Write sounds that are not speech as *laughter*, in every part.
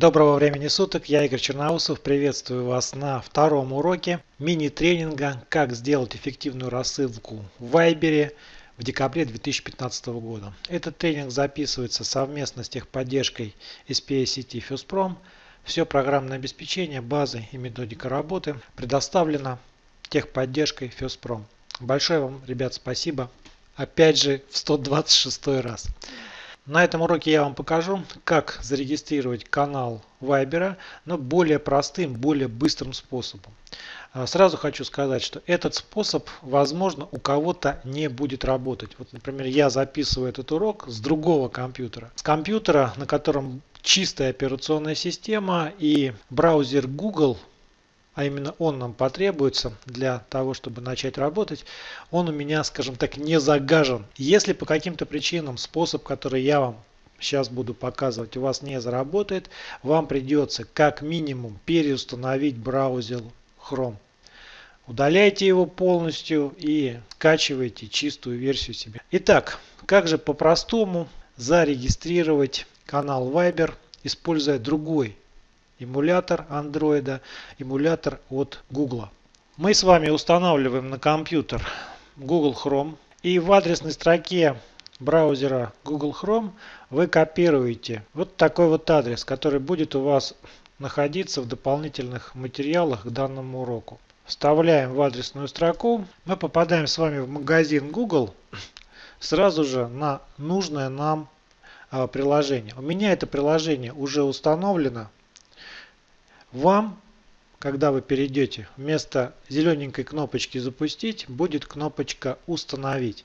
Доброго времени суток, я Игорь Черноусов, приветствую вас на втором уроке мини-тренинга «Как сделать эффективную рассылку в Вайбере» в декабре 2015 года. Этот тренинг записывается совместно с техподдержкой SPA сети FirstProm. Все программное обеспечение, базы и методика работы предоставлено техподдержкой FirstProm. Большое вам, ребят, спасибо. Опять же в 126 раз. На этом уроке я вам покажу, как зарегистрировать канал Viber, но более простым, более быстрым способом. А, сразу хочу сказать, что этот способ, возможно, у кого-то не будет работать. Вот, например, я записываю этот урок с другого компьютера. С компьютера, на котором чистая операционная система и браузер Google а именно он нам потребуется для того, чтобы начать работать, он у меня, скажем так, не загажен. Если по каким-то причинам способ, который я вам сейчас буду показывать, у вас не заработает, вам придется как минимум переустановить браузер Chrome. Удаляйте его полностью и скачивайте чистую версию себе. Итак, как же по-простому зарегистрировать канал Viber, используя другой эмулятор Android, эмулятор от Google. Мы с вами устанавливаем на компьютер Google Chrome и в адресной строке браузера Google Chrome вы копируете вот такой вот адрес, который будет у вас находиться в дополнительных материалах к данному уроку. Вставляем в адресную строку. Мы попадаем с вами в магазин Google сразу же на нужное нам а, приложение. У меня это приложение уже установлено. Вам, когда вы перейдете, вместо зелененькой кнопочки «Запустить» будет кнопочка «Установить».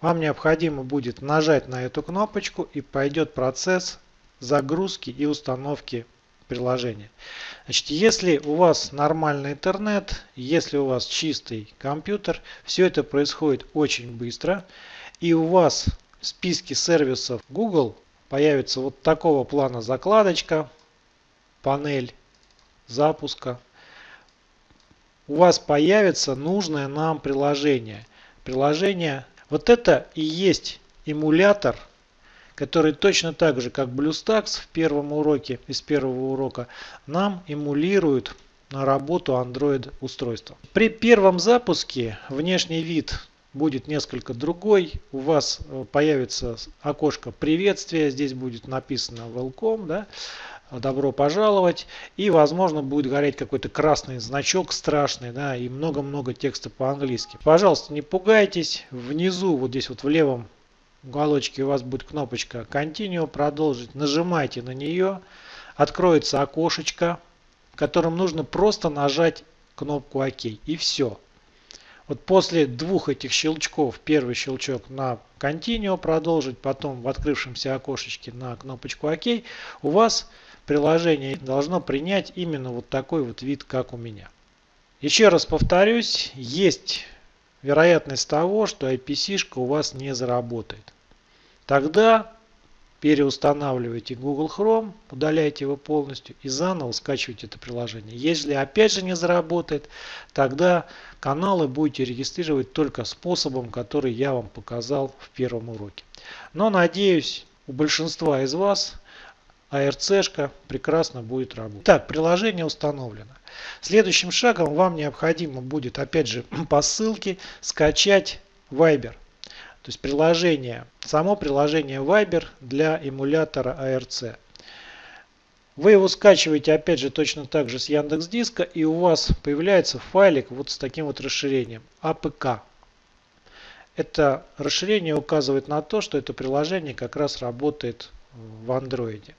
Вам необходимо будет нажать на эту кнопочку и пойдет процесс загрузки и установки приложения. Значит, если у вас нормальный интернет, если у вас чистый компьютер, все это происходит очень быстро. И у вас в списке сервисов Google появится вот такого плана закладочка, панель запуска у вас появится нужное нам приложение. Приложение, вот это и есть эмулятор, который точно так же, как BlueStacks в первом уроке, из первого урока, нам эмулирует на работу Android устройства. При первом запуске внешний вид будет несколько другой. У вас э, появится окошко приветствия, здесь будет написано welcome. Да? Добро пожаловать. И возможно будет гореть какой-то красный значок страшный, да, и много-много текста по-английски. Пожалуйста, не пугайтесь. Внизу, вот здесь вот в левом уголочке у вас будет кнопочка Continue, продолжить. Нажимайте на нее. Откроется окошечко, в котором нужно просто нажать кнопку ОК. И все. Вот после двух этих щелчков, первый щелчок на Continue продолжить, потом в открывшемся окошечке на кнопочку ОК, у вас приложение должно принять именно вот такой вот вид, как у меня. Еще раз повторюсь, есть вероятность того, что IPC-шка у вас не заработает. Тогда переустанавливайте Google Chrome, удаляйте его полностью и заново скачивайте это приложение. Если опять же не заработает, тогда каналы будете регистрировать только способом, который я вам показал в первом уроке. Но надеюсь, у большинства из вас ARC-шка прекрасно будет работать. Так, приложение установлено. Следующим шагом вам необходимо будет, опять же, *clears throat* по ссылке скачать Viber. То есть приложение, само приложение Viber для эмулятора ARC. Вы его скачиваете опять же точно так же с Яндекс Диска и у вас появляется файлик вот с таким вот расширением APK. Это расширение указывает на то, что это приложение как раз работает в Android.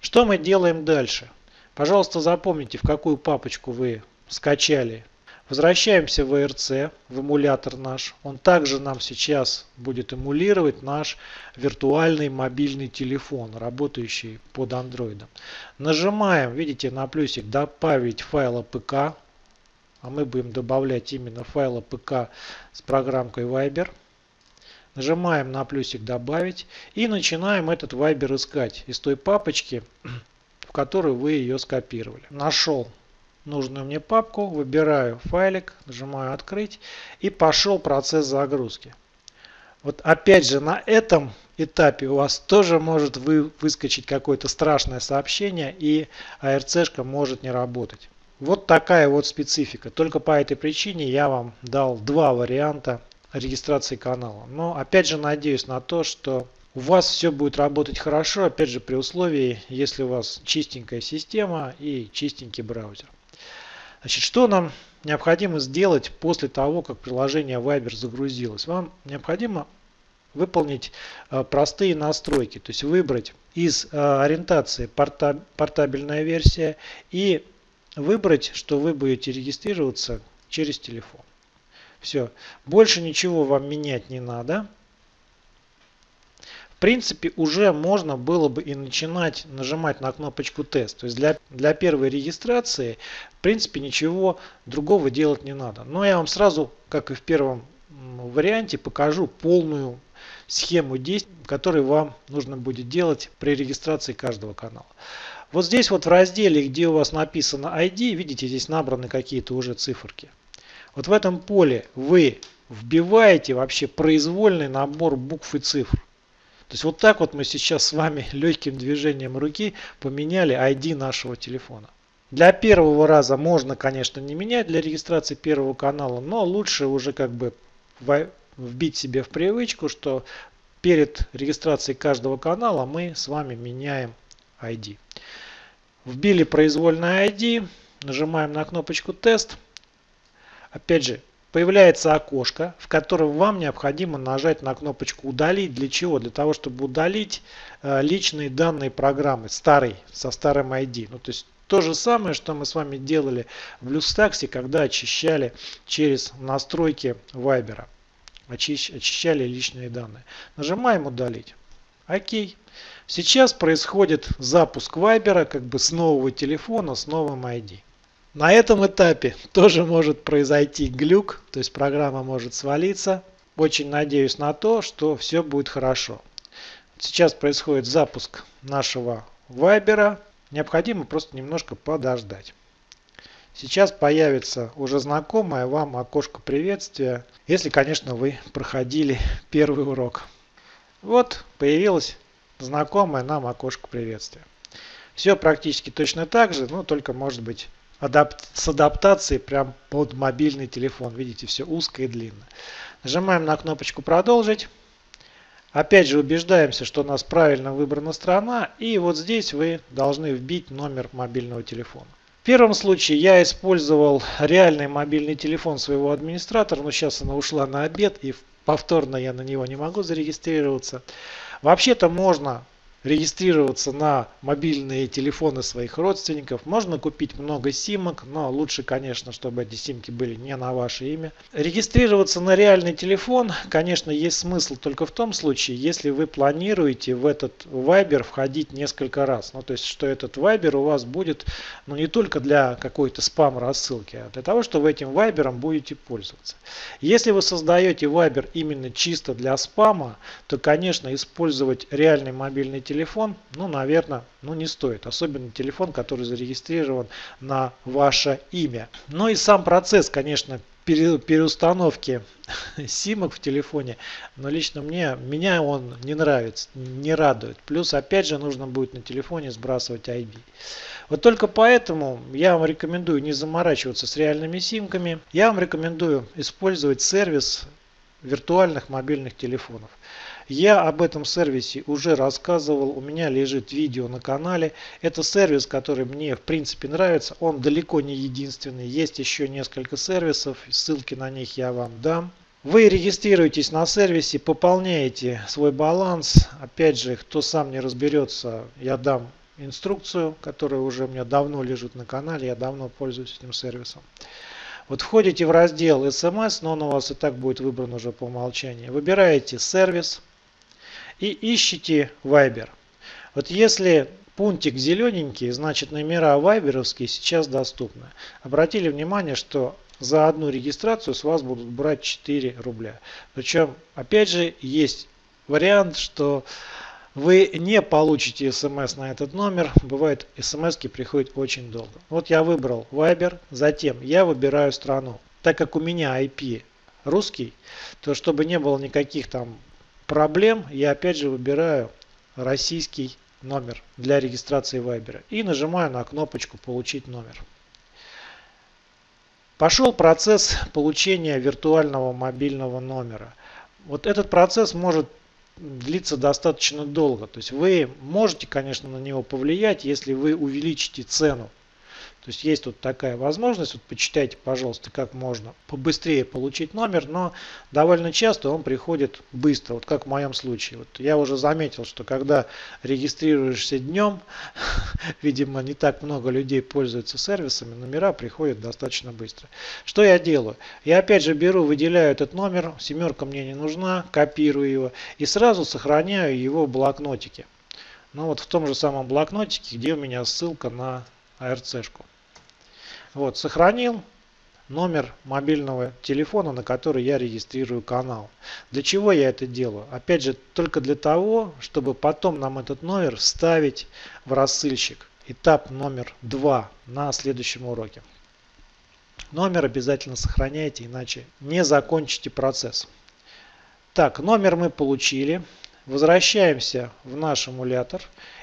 Что мы делаем дальше? Пожалуйста, запомните, в какую папочку вы скачали. Возвращаемся в ERC, в эмулятор наш. Он также нам сейчас будет эмулировать наш виртуальный мобильный телефон, работающий под Android. Нажимаем, видите, на плюсик «Добавить файл APK». А мы будем добавлять именно файл APK с программкой Viber. Нажимаем на плюсик «Добавить» и начинаем этот Viber искать из той папочки, *clears throat* в которую вы ее скопировали. Нашел нужную мне папку, выбираю файлик, нажимаю «Открыть» и пошел процесс загрузки. Вот опять же на этом этапе у вас тоже может вы, выскочить какое-то страшное сообщение и ARC может не работать. Вот такая вот специфика. Только по этой причине я вам дал два варианта регистрации канала. Но опять же надеюсь на то, что у вас все будет работать хорошо, опять же при условии, если у вас чистенькая система и чистенький браузер. Значит, что нам необходимо сделать после того, как приложение Viber загрузилось? Вам необходимо выполнить э, простые настройки, то есть выбрать из э, ориентации порта, портабельная версия и выбрать, что вы будете регистрироваться через телефон. Все, больше ничего вам менять не надо. В принципе, уже можно было бы и начинать нажимать на кнопочку тест. То есть для, для первой регистрации, в принципе, ничего другого делать не надо. Но я вам сразу, как и в первом варианте, покажу полную схему действий, которую вам нужно будет делать при регистрации каждого канала. Вот здесь вот в разделе, где у вас написано ID, видите, здесь набраны какие-то уже циферки. Вот в этом поле вы вбиваете вообще произвольный набор букв и цифр. То есть вот так вот мы сейчас с вами *laughs* легким движением руки поменяли ID нашего телефона. Для первого раза можно, конечно, не менять для регистрации первого канала, но лучше уже как бы вбить себе в привычку, что перед регистрацией каждого канала мы с вами меняем ID. Вбили произвольное ID, нажимаем на кнопочку тест. Опять же, появляется окошко, в котором вам необходимо нажать на кнопочку удалить. Для чего? Для того, чтобы удалить э, личные данные программы, старый, со старым ID. Ну, то есть то же самое, что мы с вами делали в Люстаксе, когда очищали через настройки Viber. Очищали личные данные. Нажимаем удалить. Окей. Сейчас происходит запуск Viber как бы с нового телефона, с новым ID. На этом этапе *laughs* тоже может произойти глюк, то есть программа может свалиться. Очень надеюсь на то, что все будет хорошо. Сейчас происходит запуск нашего Viber. Необходимо просто немножко подождать. Сейчас появится уже знакомое вам окошко приветствия, если, конечно, вы проходили *laughs* первый урок. Вот появилось знакомое нам окошко приветствия. Все практически точно так же, но только может быть адап с адаптацией прям под мобильный телефон. Видите, все узко и длинно. Нажимаем на кнопочку «Продолжить». Опять же убеждаемся, что у нас правильно выбрана страна. И вот здесь вы должны вбить номер мобильного телефона. В первом случае я использовал реальный мобильный телефон своего администратора, но сейчас она ушла на обед и повторно я на него не могу зарегистрироваться. Вообще-то можно регистрироваться на мобильные телефоны своих родственников. Можно купить много симок, но лучше, конечно, чтобы эти симки были не на ваше имя. Регистрироваться на реальный телефон, конечно, есть смысл только в том случае, если вы планируете в этот Viber входить несколько раз. Ну, то есть, что этот Viber у вас будет ну, не только для какой-то спам-рассылки, а для того, что вы этим Viber будете пользоваться. Если вы создаете Viber именно чисто для спама, то, конечно, использовать реальный мобильный телефон телефон, ну, наверное, ну, не стоит. Особенно телефон, который зарегистрирован на ваше имя. Ну и сам процесс, конечно, переустановки *laughs* симок в телефоне, но лично мне, меня он не нравится, не радует. Плюс, опять же, нужно будет на телефоне сбрасывать ID. Вот только поэтому я вам рекомендую не заморачиваться с реальными симками. Я вам рекомендую использовать сервис виртуальных мобильных телефонов. Я об этом сервисе уже рассказывал, у меня лежит видео на канале. Это сервис, который мне в принципе нравится, он далеко не единственный. Есть еще несколько сервисов, ссылки на них я вам дам. Вы регистрируетесь на сервисе, пополняете свой баланс. Опять же, кто сам не разберется, я дам инструкцию, которая уже у меня давно лежит на канале, я давно пользуюсь этим сервисом. Вот входите в раздел SMS, но он у вас и так будет выбран уже по умолчанию. Выбираете сервис и ищите Viber. Вот если пунктик зелененький, значит номера вайберовские сейчас доступны. Обратили внимание, что за одну регистрацию с вас будут брать 4 рубля. Причем, опять же, есть вариант, что вы не получите смс на этот номер. Бывает, смс приходят очень долго. Вот я выбрал Viber, затем я выбираю страну. Так как у меня IP русский, то чтобы не было никаких там проблем я опять же выбираю российский номер для регистрации Viber и нажимаю на кнопочку «Получить номер». Пошел процесс получения виртуального мобильного номера. Вот этот процесс может длиться достаточно долго. То есть вы можете, конечно, на него повлиять, если вы увеличите цену то есть есть тут такая возможность, вот почитайте, пожалуйста, как можно побыстрее получить номер, но довольно часто он приходит быстро, вот как в моем случае. Вот я уже заметил, что когда регистрируешься днем, *laughs* видимо, не так много людей пользуются сервисами, номера приходят достаточно быстро. Что я делаю? Я опять же беру, выделяю этот номер, семерка мне не нужна, копирую его и сразу сохраняю его в блокнотике. Ну вот в том же самом блокнотике, где у меня ссылка на ARC-шку. Вот, сохранил номер мобильного телефона, на который я регистрирую канал. Для чего я это делаю? Опять же, только для того, чтобы потом нам этот номер вставить в рассылщик. Этап номер два на следующем уроке. Номер обязательно сохраняйте, иначе не закончите процесс. Так, номер мы получили. Возвращаемся в наш эмулятор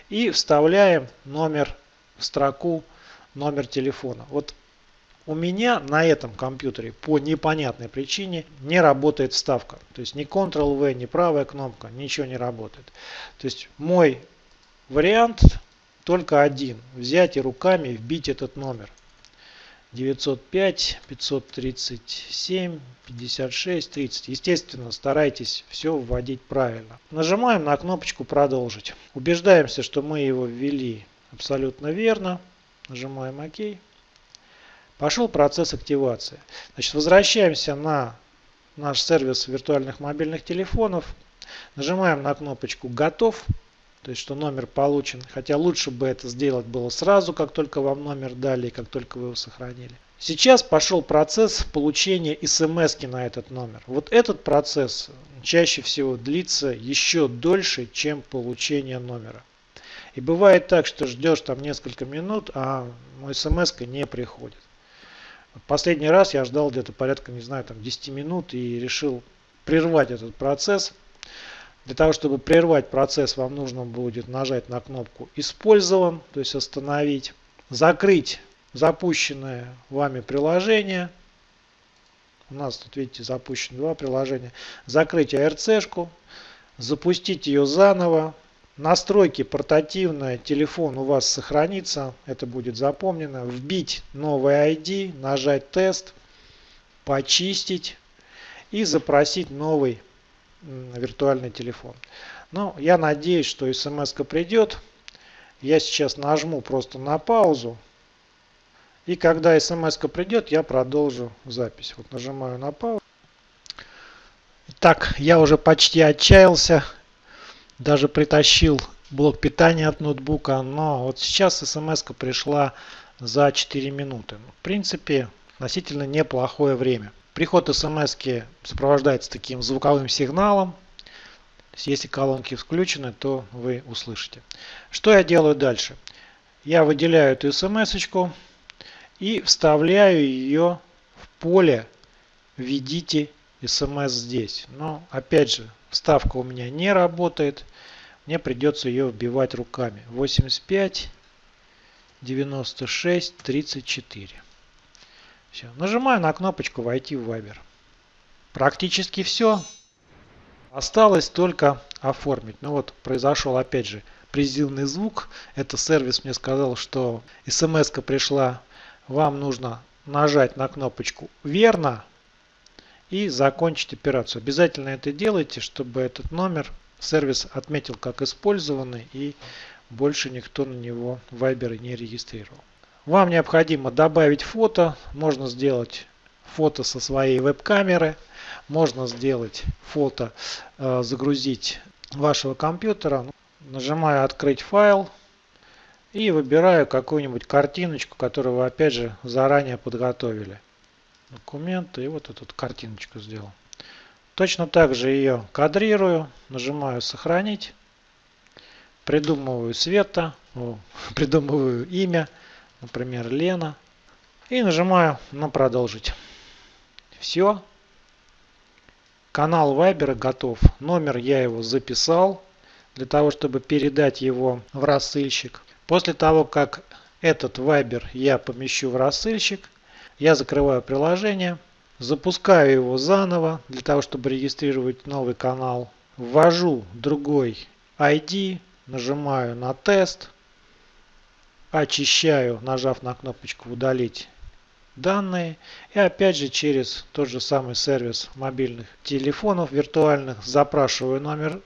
и вставляем номер в строку номер телефона. Вот у меня на этом компьютере по непонятной причине не работает вставка. То есть ни Ctrl-V, ни правая кнопка, ничего не работает. То есть мой вариант только один. Взять и руками вбить этот номер. 905 537 56 30. Естественно, старайтесь все вводить правильно. Нажимаем на кнопочку продолжить. Убеждаемся, что мы его ввели абсолютно верно. Нажимаем ОК. Пошел процесс активации. Значит, возвращаемся на наш сервис виртуальных мобильных телефонов. Нажимаем на кнопочку «Готов». То есть, что номер получен. Хотя лучше бы это сделать было сразу, как только вам номер дали, как только вы его сохранили. Сейчас пошел процесс получения смс на этот номер. Вот этот процесс чаще всего длится еще дольше, чем получение номера. И бывает так, что ждешь там несколько минут, а смс не приходит. Последний раз я ждал где-то порядка, не знаю, там 10 минут и решил прервать этот процесс. Для того, чтобы прервать процесс, вам нужно будет нажать на кнопку «Использован», то есть остановить, закрыть запущенное вами приложение. У нас тут, видите, запущено два приложения. Закрыть ARC-шку, запустить ее заново, Настройки портативная, телефон у вас сохранится, это будет запомнено. Вбить новый ID, нажать тест, почистить и запросить новый виртуальный телефон. Ну, я надеюсь, что смс придет. Я сейчас нажму просто на паузу. И когда смс придет, я продолжу запись. Вот нажимаю на паузу. Так, я уже почти отчаялся даже притащил блок питания от ноутбука, но вот сейчас смс пришла за 4 минуты. В принципе, относительно неплохое время. Приход смс сопровождается таким звуковым сигналом. Если колонки включены, то вы услышите. Что я делаю дальше? Я выделяю эту смс и вставляю ее в поле «Введите смс здесь». Но опять же, Вставка у меня не работает. Мне придется ее вбивать руками. 85, 96, 34. Все. Нажимаю на кнопочку «Войти в Viber». Практически все. Осталось только оформить. Ну вот произошел опять же призывный звук. Это сервис мне сказал, что смс пришла. Вам нужно нажать на кнопочку «Верно» и закончить операцию. Обязательно это делайте, чтобы этот номер сервис отметил как использованный и больше никто на него Viber не регистрировал. Вам необходимо добавить фото. Можно сделать фото со своей веб-камеры. Можно сделать фото, э, загрузить вашего компьютера. Нажимаю «Открыть файл» и выбираю какую-нибудь картиночку, которую вы опять же заранее подготовили документы и вот эту картиночку сделал. Точно так же ее кадрирую, нажимаю сохранить, придумываю цвета, *laughs* придумываю имя, например Лена и нажимаю на продолжить. Все. Канал Viber готов. Номер я его записал для того, чтобы передать его в рассылщик. После того, как этот Viber я помещу в рассылщик, я закрываю приложение, запускаю его заново для того, чтобы регистрировать новый канал. Ввожу другой ID, нажимаю на тест, очищаю, нажав на кнопочку удалить данные. И опять же через тот же самый сервис мобильных телефонов виртуальных запрашиваю номер,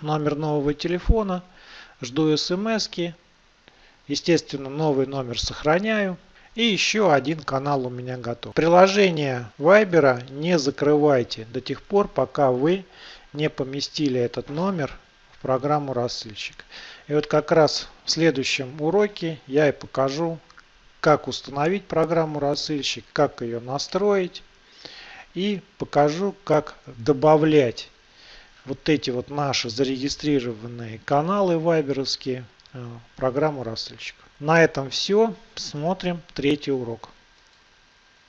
номер нового телефона, жду смс. Естественно, новый номер сохраняю. И еще один канал у меня готов. Приложение Viber не закрывайте до тех пор, пока вы не поместили этот номер в программу рассылщик. И вот как раз в следующем уроке я и покажу, как установить программу рассылщик, как ее настроить и покажу, как добавлять вот эти вот наши зарегистрированные каналы вайберовские э, программу рассылщик. На этом все. Смотрим третий урок.